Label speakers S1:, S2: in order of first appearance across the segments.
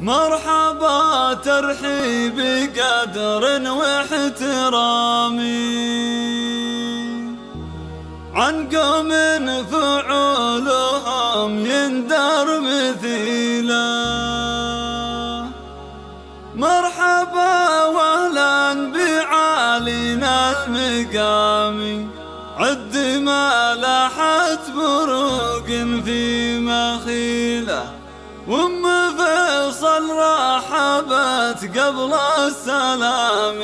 S1: مرحبا ترحيب قدر واحترامي. عن قوم فعولهم يندر مثيلا. مرحبا وأهلا بعالينا المقام عد ما لاحت بروق في مخيله. فيصل رحبت قبل السلام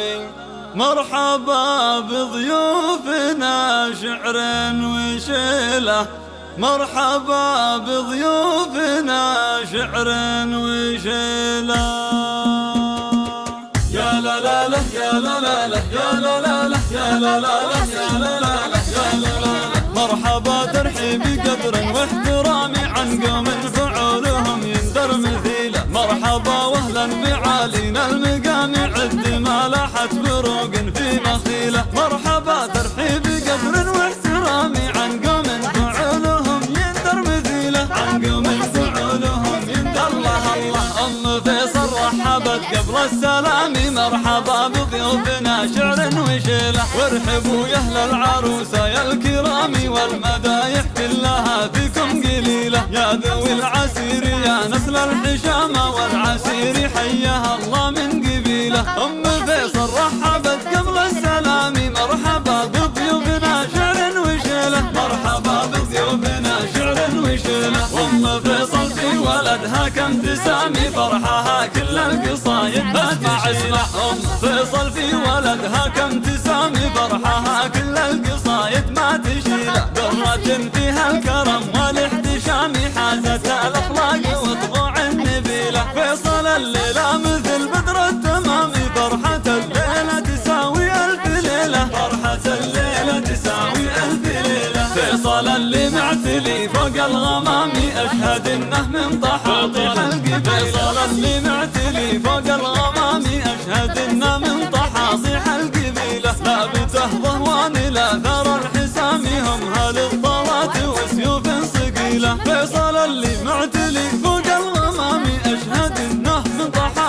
S1: مرحبا بضيوفنا شعر وشيلة. مرحبا بضيوفنا شعر وشيلة. يا لا لا لا يا لا لا لا يا لا لا لا يا لا لا لا يا لا لا لا مرحبا ترحيب قدر واحترامي عن قوم بعالينا المقام عد ما لاحت بروق في مخيلة. مرحبا ترحيب قدر واحترامي. عن قوم فعولهم يندر مثيله عن قوم فعولهم يندر الله الله أم فيصل رحبت قبل السلام. مرحبا بضيوفنا شعر وشيلة. وارحبوا يا أهل العروسه يا الكرام. والمدايح كلها فيكم قليلة. يا ذوي العسير يا نسل الحشامة. ولدها كم تسامي فرحها كل القصايد اسمع اسمع ام فيصل في ولدها كم تسامي فرحها كل القصايد ما تشيله درة فيها الكرم معتلي فوق الغمام أشهد إنه من طحاطح القبيله فيصل اللي معتلي فوق الغمام أشهد إنه من طحاصيح القبيله ثابته ضهوان لا ثار الحسام. هم هل الطوات وسيوف صقيله فيصل اللي معتلي فوق الغمام أشهد إنه من طحاطيح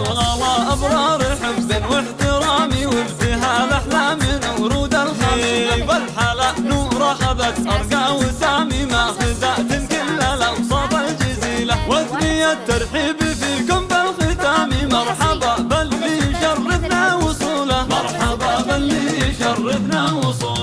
S1: للغلا ابرار حب واحترام وابتهال احلام ورود الخيل والحلا نور اخذت ارقى وسامي ماخذات كل الأوساط الجزيلة وأثني الترحيب فيكم بالختام مرحبا باللي يشرفنا وصوله مرحبا باللي يشرفنا وصوله